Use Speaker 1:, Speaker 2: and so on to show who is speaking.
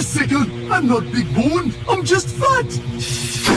Speaker 1: a second. I'm not big boned. I'm just fat.